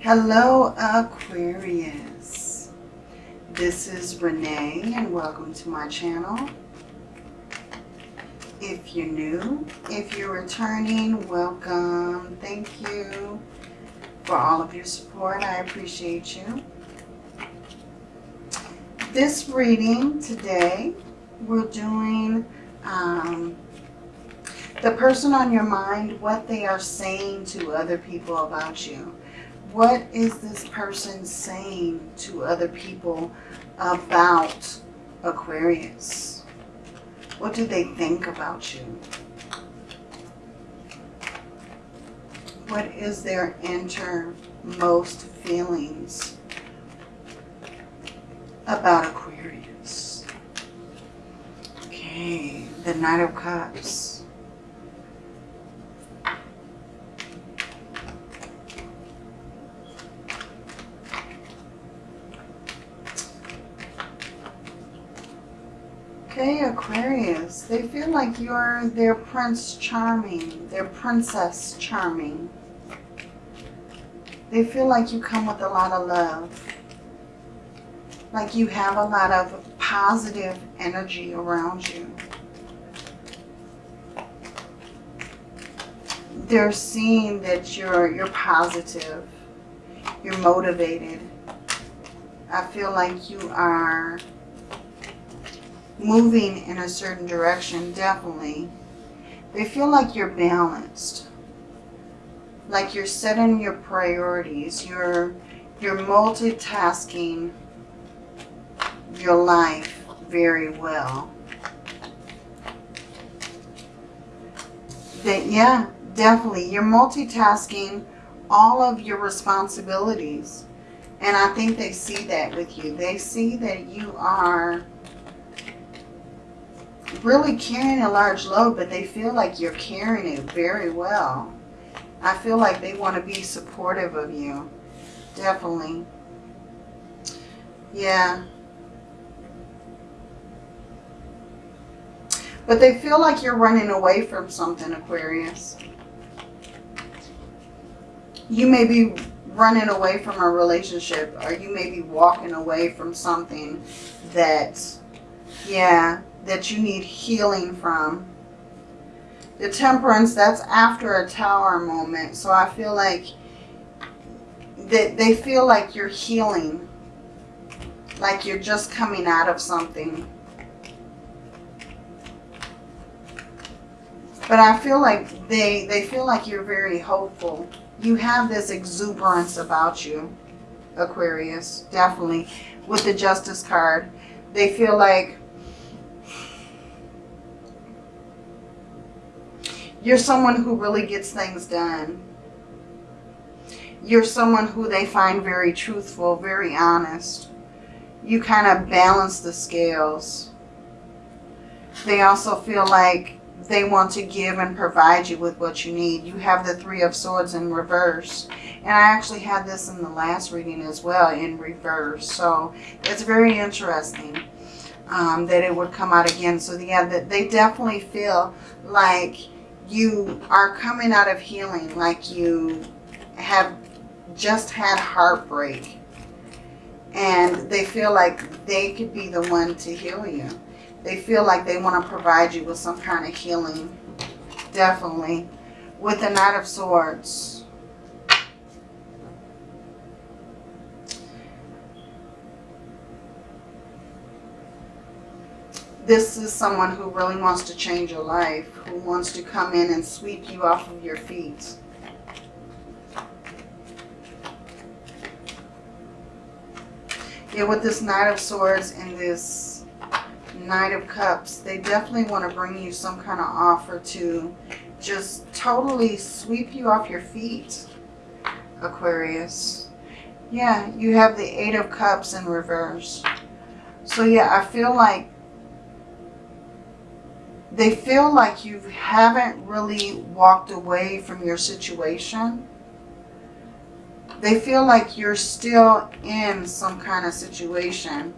Hello Aquarius. This is Renee and welcome to my channel. If you're new, if you're returning, welcome. Thank you for all of your support. I appreciate you. This reading today, we're doing um, the person on your mind, what they are saying to other people about you. What is this person saying to other people about Aquarius? What do they think about you? What is their innermost feelings about Aquarius? Okay, the Knight of Cups. Okay, Aquarius, they feel like you're their Prince Charming, their Princess Charming. They feel like you come with a lot of love. Like you have a lot of positive energy around you. They're seeing that you're, you're positive. You're motivated. I feel like you are moving in a certain direction, definitely. They feel like you're balanced. Like you're setting your priorities. You're, you're multitasking your life very well. That, yeah, definitely. You're multitasking all of your responsibilities. And I think they see that with you. They see that you are really carrying a large load, but they feel like you're carrying it very well. I feel like they want to be supportive of you. Definitely. Yeah. But they feel like you're running away from something, Aquarius. You may be running away from a relationship or you may be walking away from something that, yeah, that you need healing from. The temperance, that's after a tower moment. So I feel like that they feel like you're healing. Like you're just coming out of something. But I feel like they, they feel like you're very hopeful. You have this exuberance about you, Aquarius, definitely. With the Justice card, they feel like You're someone who really gets things done. You're someone who they find very truthful, very honest. You kind of balance the scales. They also feel like they want to give and provide you with what you need. You have the Three of Swords in reverse. And I actually had this in the last reading as well in reverse. So it's very interesting um, that it would come out again. So yeah, they definitely feel like you are coming out of healing like you have just had heartbreak and they feel like they could be the one to heal you. They feel like they want to provide you with some kind of healing. Definitely. With the Knight of Swords. This is someone who really wants to change your life, who wants to come in and sweep you off of your feet. Yeah, with this Knight of Swords and this Knight of Cups, they definitely want to bring you some kind of offer to just totally sweep you off your feet, Aquarius. Yeah, you have the Eight of Cups in reverse. So yeah, I feel like they feel like you haven't really walked away from your situation. They feel like you're still in some kind of situation.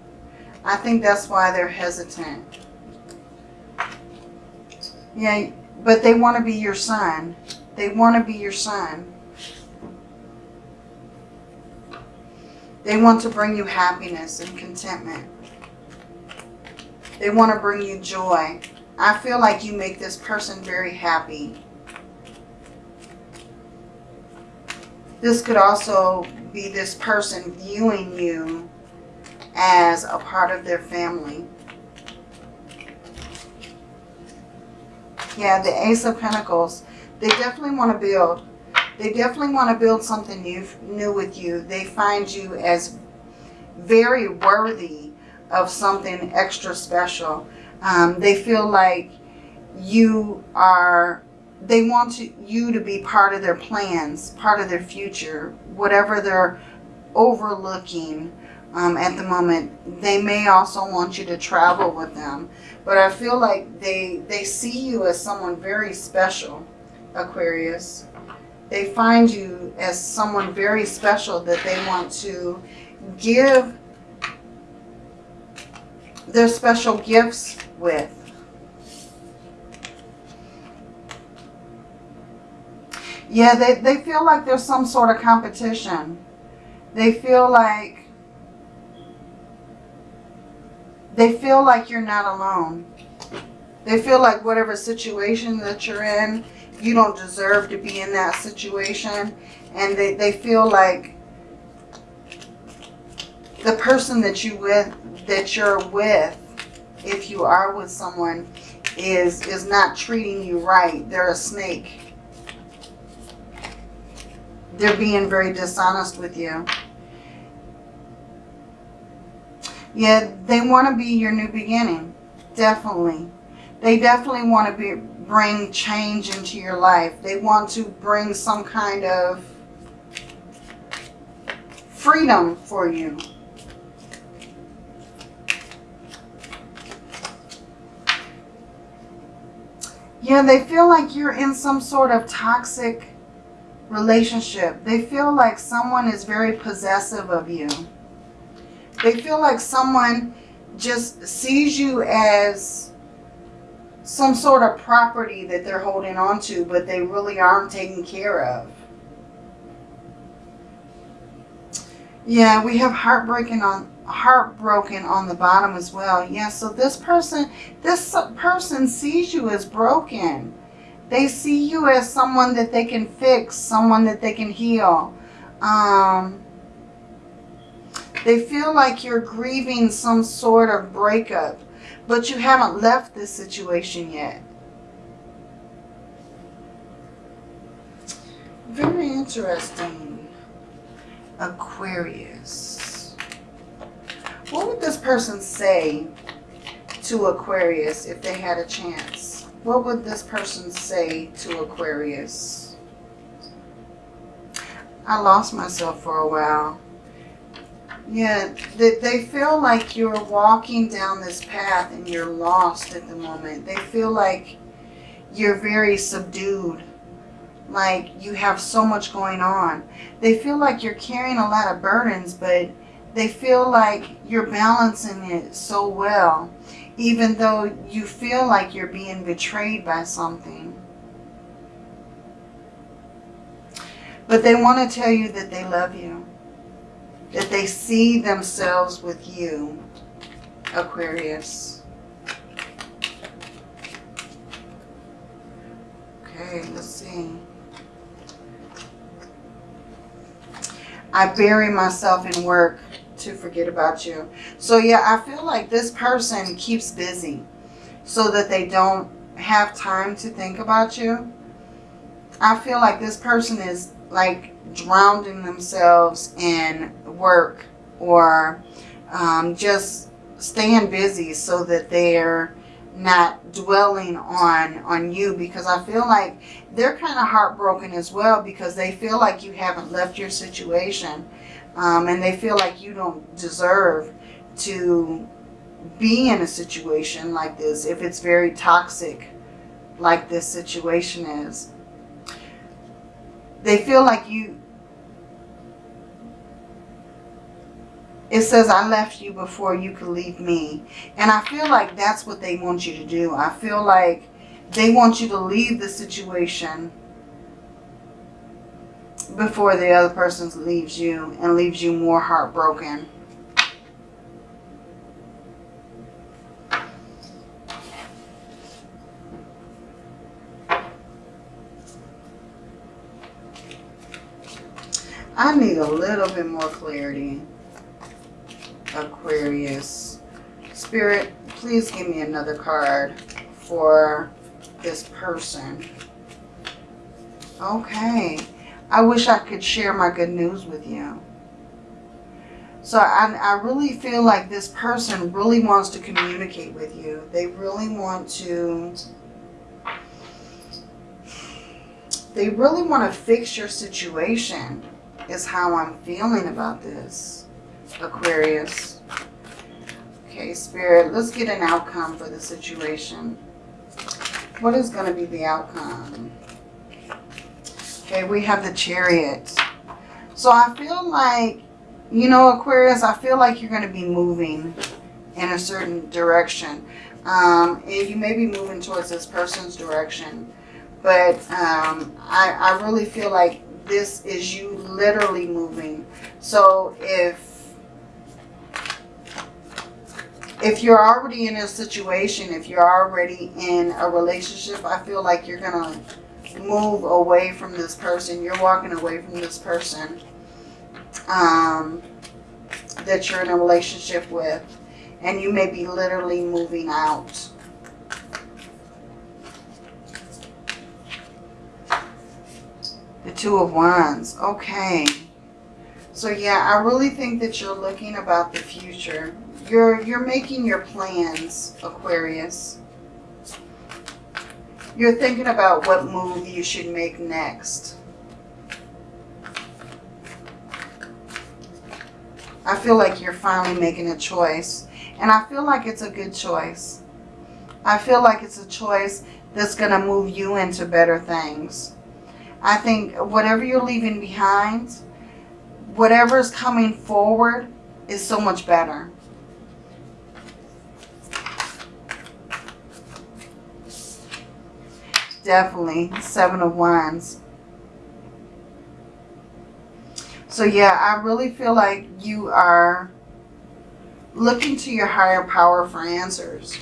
I think that's why they're hesitant. Yeah, but they want to be your sun. They want to be your sun. They want to bring you happiness and contentment. They want to bring you joy. I feel like you make this person very happy. This could also be this person viewing you as a part of their family. Yeah, the Ace of Pentacles. They definitely want to build. They definitely want to build something new, new with you. They find you as very worthy of something extra special. Um, they feel like you are, they want to, you to be part of their plans, part of their future, whatever they're overlooking um, at the moment. They may also want you to travel with them. But I feel like they, they see you as someone very special, Aquarius. They find you as someone very special that they want to give their special gifts with. Yeah, they, they feel like there's some sort of competition. They feel like they feel like you're not alone. They feel like whatever situation that you're in, you don't deserve to be in that situation. And they, they feel like the person that you with that you're with, if you are with someone, is is not treating you right. They're a snake. They're being very dishonest with you. Yeah, they want to be your new beginning. Definitely. They definitely want to be bring change into your life. They want to bring some kind of freedom for you. Yeah, they feel like you're in some sort of toxic relationship. They feel like someone is very possessive of you. They feel like someone just sees you as some sort of property that they're holding on to, but they really aren't taking care of. Yeah, we have heartbreaking on heartbroken on the bottom as well. Yeah, so this person, this person sees you as broken. They see you as someone that they can fix, someone that they can heal. Um, they feel like you're grieving some sort of breakup, but you haven't left this situation yet. Very interesting. Aquarius. What would this person say to Aquarius if they had a chance? What would this person say to Aquarius? I lost myself for a while. Yeah, they, they feel like you're walking down this path and you're lost at the moment. They feel like you're very subdued. Like you have so much going on. They feel like you're carrying a lot of burdens, but they feel like you're balancing it so well. Even though you feel like you're being betrayed by something. But they want to tell you that they love you that they see themselves with you, Aquarius. Okay, let's see. I bury myself in work to forget about you. So yeah, I feel like this person keeps busy so that they don't have time to think about you. I feel like this person is like drowning themselves in work or um, just staying busy so that they're not dwelling on on you because I feel like they're kind of heartbroken as well because they feel like you haven't left your situation um, and they feel like you don't deserve to be in a situation like this if it's very toxic like this situation is. They feel like you it says I left you before you could leave me. And I feel like that's what they want you to do. I feel like they want you to leave the situation before the other person leaves you and leaves you more heartbroken. I need a little bit more clarity. Aquarius. Spirit, please give me another card for this person. Okay. I wish I could share my good news with you. So I, I really feel like this person really wants to communicate with you. They really want to... They really want to fix your situation is how I'm feeling about this, Aquarius. Okay, Spirit, let's get an outcome for the situation. What is going to be the outcome? Okay, we have the Chariot. So I feel like, you know, Aquarius, I feel like you're going to be moving in a certain direction. Um, and you may be moving towards this person's direction. But um, I, I really feel like this is you literally moving. So if if you're already in a situation, if you're already in a relationship, I feel like you're going to move away from this person. You're walking away from this person um, that you're in a relationship with. And you may be literally moving out. The Two of Wands. Okay. So yeah, I really think that you're looking about the future. You're, you're making your plans, Aquarius. You're thinking about what move you should make next. I feel like you're finally making a choice. And I feel like it's a good choice. I feel like it's a choice that's going to move you into better things. I think whatever you're leaving behind, whatever is coming forward is so much better. Definitely. Seven of Wands. So yeah, I really feel like you are looking to your higher power for answers.